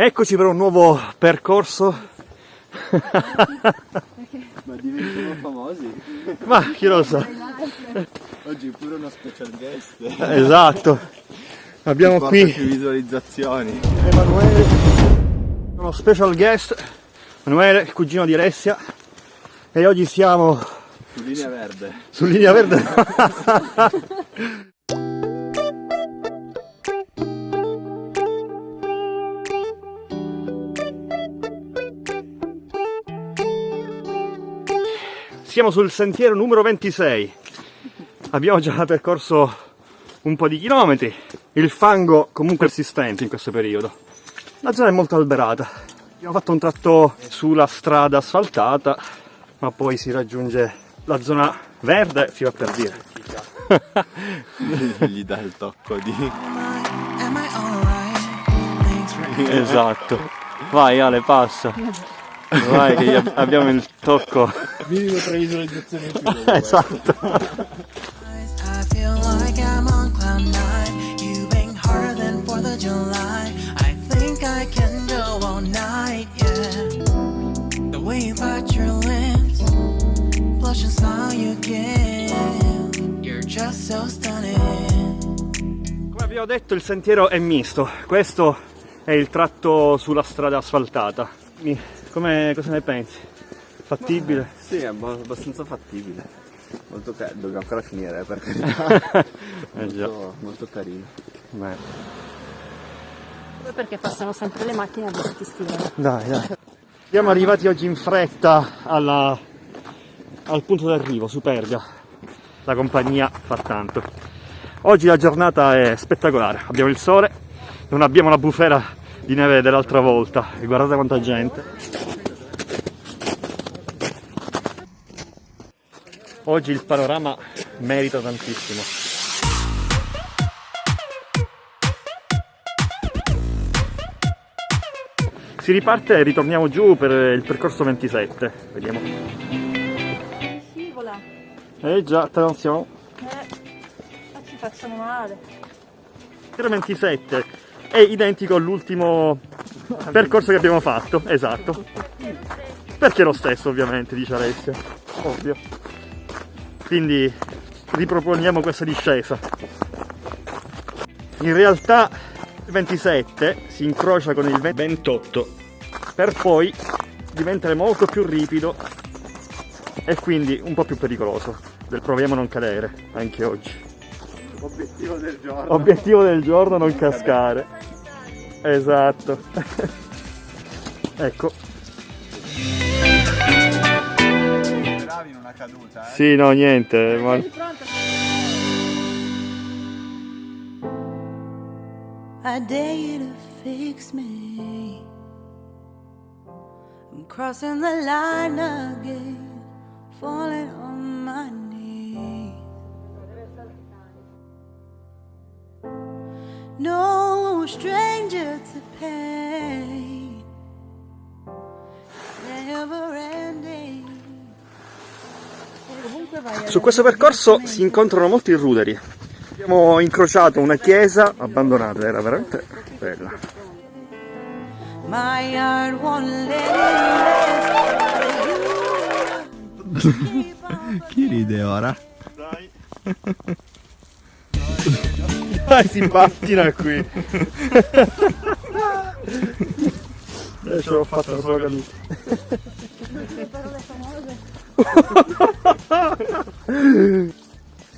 Eccoci per un nuovo percorso. Ma diventiamo famosi. Ma chi lo sa. Oggi pure uno special guest. Esatto. Abbiamo qui visualizzazioni. Emanuele, uno special guest, Emanuele, il cugino di Alessia. E oggi siamo Su linea verde. su linea verde. Siamo sul sentiero numero 26. Abbiamo già percorso un po' di chilometri. Il fango comunque persistente in questo periodo. La zona è molto alberata. Abbiamo fatto un tratto sulla strada asfaltata, ma poi si raggiunge la zona verde, si va per dire. Gli dà il tocco di. Am I alright? Thanks for Esatto. Vai Ale, passa. Vai che ab- abbiamo il tocco. Minimo tre visualizzazioni in più. Esatto. I smile you give. You're just so stunning. Come abbiamo detto il sentiero è misto. Questo è il tratto sulla strada asfaltata. Come, cosa ne pensi? Fattibile? Sì, è abba- abbastanza fattibile. Molto carino, dobbiamo ancora finire per carità. Eh già. molto, molto carino. Beh. Perché passano sempre le macchine a questi stivali. Dai, dai. Siamo arrivati oggi in fretta alla- al punto d'arrivo, Superga. La compagnia fa tanto. Oggi la giornata è spettacolare. Abbiamo il sole, non abbiamo la bufera di neve dell'altra volta. E guardate quanta gente. Oggi il panorama merita tantissimo. Si riparte e ritorniamo giù per il percorso 27. Vediamo. Eh già, attenzione. eh, ci facciamo male. Il 27 è identico all'ultimo percorso che abbiamo fatto, esatto. Perché è lo stesso ovviamente, dice Alessia. Ovvio. Quindi riproponiamo questa discesa. In realtà il 27 si incrocia con il 28 per poi diventare molto più ripido e quindi un po' più pericoloso. Proviamo a non cadere anche oggi. Obiettivo del giorno. Obiettivo del giorno non cascare. Esatto. ecco. Bravi in una caduta, eh. Sì, no, niente. ma- I dare you to fix me. I'm crossing the line again, falling on my knees. No stranger to pain, never ending. Su questo percorso si incontrano molti ruderi. Abbiamo incrociato una chiesa abbandonata, era veramente bella. My heart won't let it rest. Chi ride ora? Dai. Dai, si pattina qui. Eh, ce l'ho fatta, non sono caduto.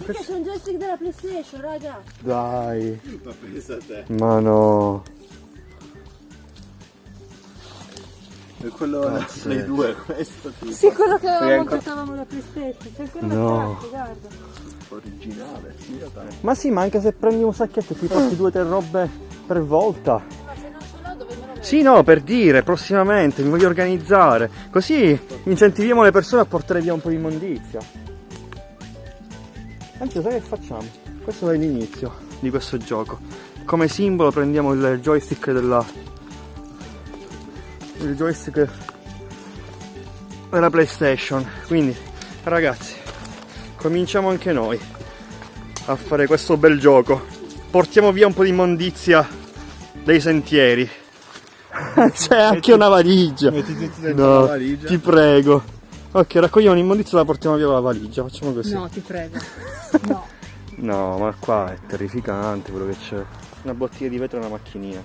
Perché c'è un joystick della PlayStation, raga. Dai. Ma pensa a te. Ma no. E quello dei due, questo tipo. Sì, quello che avevamo ancora- giocavamo la PlayStation. C'è ancora No. carte, guarda. Originale. Ma sì, ma anche se prendi un sacchetto e ti porti due o tre robe per volta. Ma se non ce l'ho dove me lo Sì, no, per dire, prossimamente mi voglio organizzare. Così incentiviamo le persone a portare via un po' di immondizia. Anzi, sai che facciamo? Questo è l'inizio di questo gioco. Come simbolo prendiamo il joystick della... Il joystick della PlayStation. Quindi, ragazzi, cominciamo anche noi a fare questo bel gioco. Portiamo via un po' di immondizia dei sentieri. C'è anche una valigia. Metti tutti dentro No, la valigia. ti prego. Ok, raccogliamo l'immondizia e la portiamo via con la valigia. Facciamo così. No, ti prego. No. No, ma qua è terrificante quello che c'è. Una bottiglia di vetro e una macchinina.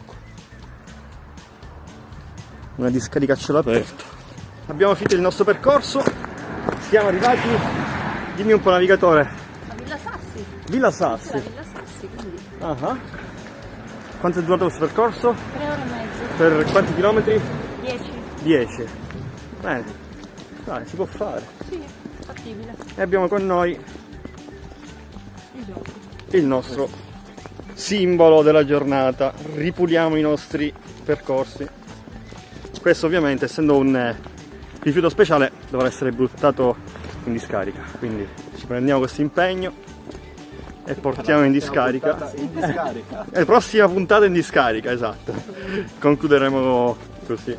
Una discarica a cielo aperto. Abbiamo finito il nostro percorso. Siamo arrivati. Dimmi un po' navigatore. A Villa Sassi. Villa La Sassi. Villa Sassi, quindi Ah ah. Quanto è durato questo percorso? tre ore e mezzo. Per quanti chilometri? Dieci. 10. Bene. Dai, si può fare. Sì, fattibile. E abbiamo con noi Il il nostro simbolo della giornata. Ripuliamo i nostri percorsi. Questo ovviamente essendo un eh, rifiuto speciale dovrà essere buttato in discarica. Quindi ci prendiamo questo impegno e portiamo in discarica. In discarica. E prossima puntata in discarica, esatto. Concluderemo così.